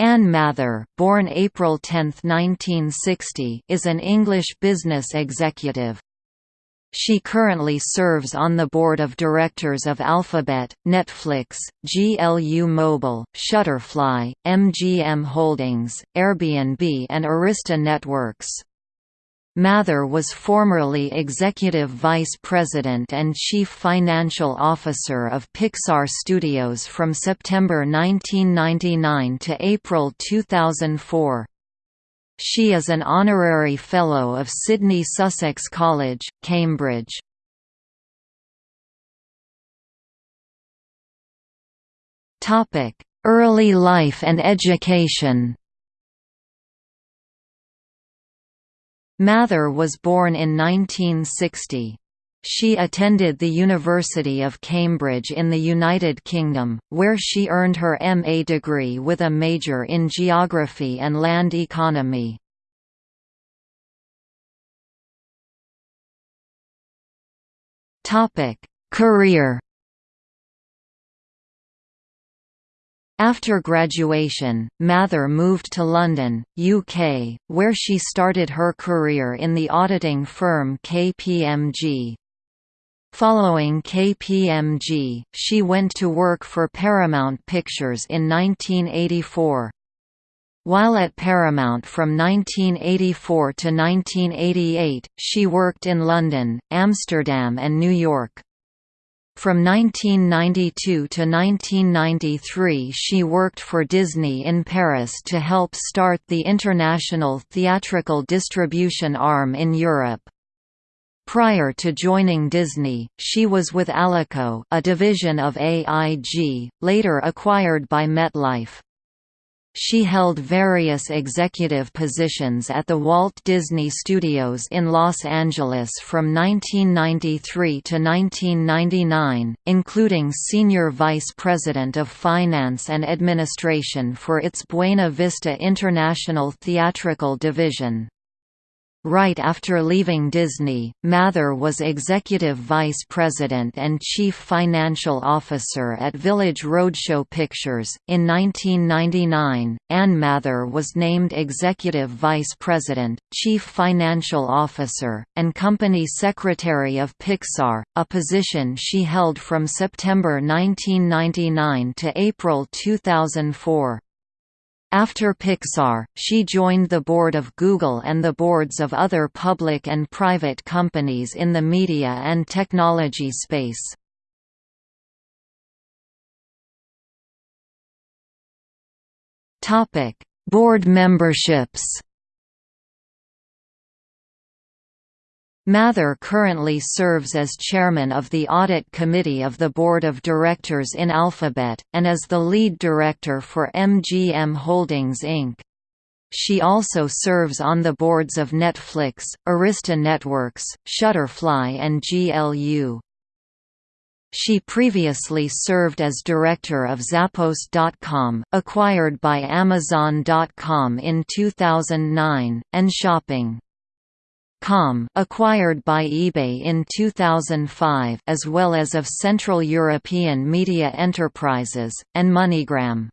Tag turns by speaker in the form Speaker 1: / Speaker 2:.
Speaker 1: Ann Mather, born April 10, 1960, is an English business executive. She currently serves on the board of directors of Alphabet, Netflix, GLU Mobile, Shutterfly, MGM Holdings, Airbnb and Arista Networks. Mather was formerly Executive Vice President and Chief Financial Officer of Pixar Studios from September 1999 to April 2004. She is an Honorary Fellow of Sidney Sussex College, Cambridge. Early life and education Mather was born in 1960. She attended the University of Cambridge in the United Kingdom, where she earned her MA degree with a major in geography and land economy. Career After graduation, Mather moved to London, UK, where she started her career in the auditing firm KPMG. Following KPMG, she went to work for Paramount Pictures in 1984. While at Paramount from 1984 to 1988, she worked in London, Amsterdam and New York. From 1992 to 1993 she worked for Disney in Paris to help start the international theatrical distribution arm in Europe. Prior to joining Disney, she was with Alico a division of AIG, later acquired by MetLife. She held various executive positions at the Walt Disney Studios in Los Angeles from 1993 to 1999, including Senior Vice President of Finance and Administration for its Buena Vista International Theatrical Division. Right after leaving Disney, Mather was Executive Vice President and Chief Financial Officer at Village Roadshow Pictures. In 1999, Ann Mather was named Executive Vice President, Chief Financial Officer, and Company Secretary of Pixar, a position she held from September 1999 to April 2004. After Pixar, she joined the board of Google and the boards of other public and private companies in the media and technology space. Board memberships Mather currently serves as chairman of the Audit Committee of the Board of Directors in Alphabet, and as the lead director for MGM Holdings Inc. She also serves on the boards of Netflix, Arista Networks, Shutterfly and GLU. She previously served as director of Zappos.com, acquired by Amazon.com in 2009, and Shopping. Com acquired by eBay in 2005 as well as of Central European Media Enterprises, and MoneyGram.